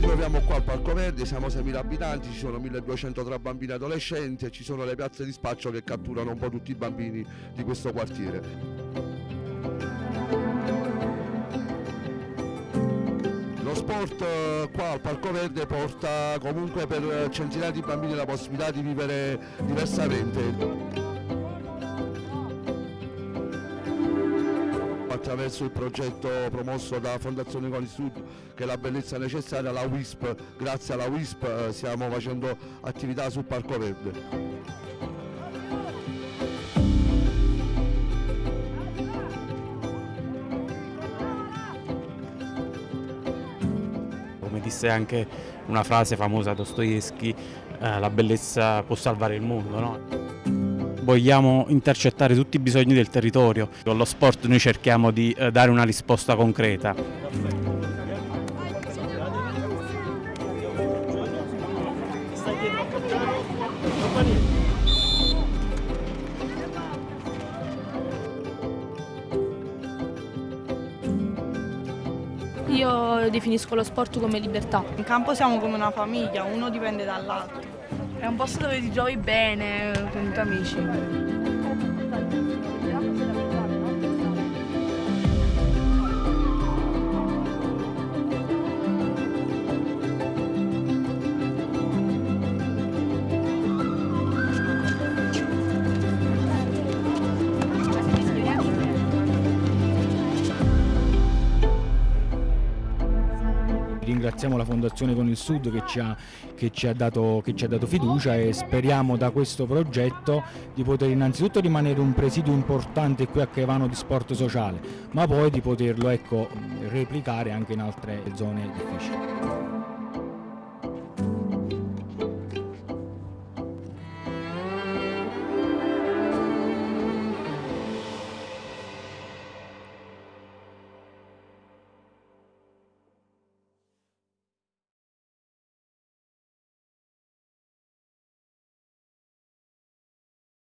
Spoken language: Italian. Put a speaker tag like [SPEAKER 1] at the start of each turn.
[SPEAKER 1] troviamo qua al Parco Verde, siamo 6.000 abitanti, ci sono 1.203 bambini e adolescenti e ci sono le piazze di spaccio che catturano un po' tutti i bambini di questo quartiere. Lo sport eh, qua al Parco Verde porta comunque per centinaia di bambini la possibilità di vivere diversamente. Attraverso il progetto promosso da Fondazione Coni Sud che è la bellezza necessaria, la WISP, grazie alla WISP eh, stiamo facendo attività sul Parco Verde.
[SPEAKER 2] Come disse anche una frase famosa Dostoevsky, eh, la bellezza può salvare il mondo. No? Vogliamo intercettare tutti i bisogni del territorio. Con lo sport noi cerchiamo di eh, dare una risposta concreta.
[SPEAKER 3] Io definisco lo sport come libertà.
[SPEAKER 4] In campo siamo come una famiglia, uno dipende dall'altro.
[SPEAKER 5] È un posto dove ti trovi bene con i tuoi amici.
[SPEAKER 6] Ringraziamo la Fondazione Con il Sud che ci, ha, che, ci dato, che ci, ha, dato, fiducia e speriamo da questo progetto di poter innanzitutto rimanere un presidio importante qui a Caivano di sport sociale, ma poi di poterlo ecco, replicare anche in altre zone difficili.